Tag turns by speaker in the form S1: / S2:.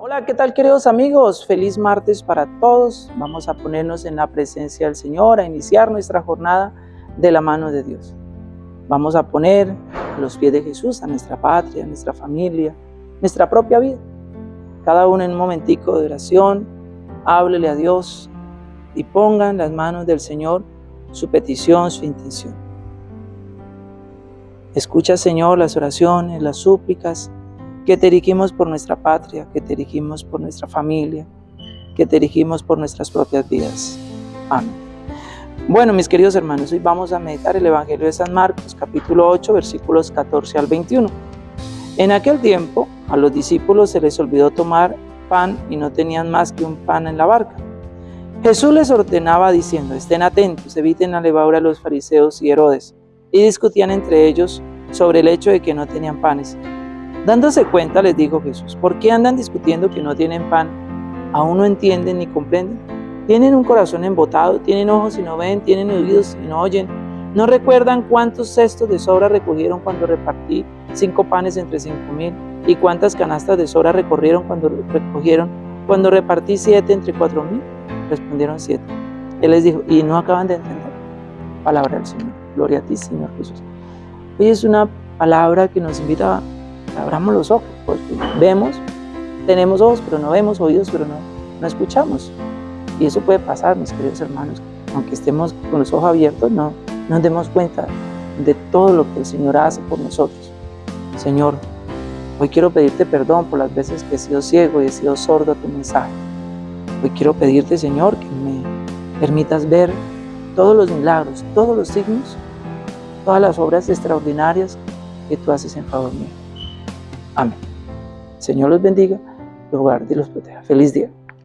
S1: Hola, ¿qué tal queridos amigos? Feliz martes para todos. Vamos a ponernos en la presencia del Señor, a iniciar nuestra jornada de la mano de Dios. Vamos a poner a los pies de Jesús a nuestra patria, a nuestra familia, nuestra propia vida. Cada uno en un momentico de oración, háblele a Dios y pongan en las manos del Señor su petición, su intención. Escucha, Señor, las oraciones, las súplicas, que te dirigimos por nuestra patria, que te dirigimos por nuestra familia, que te dirigimos por nuestras propias vidas. Amén. Bueno, mis queridos hermanos, hoy vamos a meditar el Evangelio de San Marcos, capítulo 8, versículos 14 al 21. En aquel tiempo, a los discípulos se les olvidó tomar pan y no tenían más que un pan en la barca. Jesús les ordenaba diciendo, estén atentos, eviten la levadura a los fariseos y Herodes, y discutían entre ellos sobre el hecho de que no tenían panes. Dándose cuenta, les dijo Jesús, ¿por qué andan discutiendo que no tienen pan? ¿Aún no entienden ni comprenden? Tienen un corazón embotado, tienen ojos y no ven, tienen oídos y no oyen. ¿No recuerdan cuántos cestos de sobra recogieron cuando repartí cinco panes entre cinco mil? ¿Y cuántas canastas de sobra recorrieron cuando recogieron cuando repartí siete entre cuatro mil? Respondieron siete. Él les dijo, y no acaban de entender. Palabra del Señor. Gloria a ti, Señor Jesús. Hoy es una palabra que nos invita a abramos los ojos, porque vemos, tenemos ojos, pero no vemos, oídos, pero no, no escuchamos. Y eso puede pasar, mis queridos hermanos, aunque estemos con los ojos abiertos, no nos demos cuenta de todo lo que el Señor hace por nosotros. Señor, hoy quiero pedirte perdón por las veces que he sido ciego y he sido sordo a tu mensaje. Hoy quiero pedirte, Señor, que me permitas ver todos los milagros, todos los signos, todas las obras extraordinarias que tú haces en favor mío. Amén. Señor los bendiga, los guarde y los proteja. Feliz día.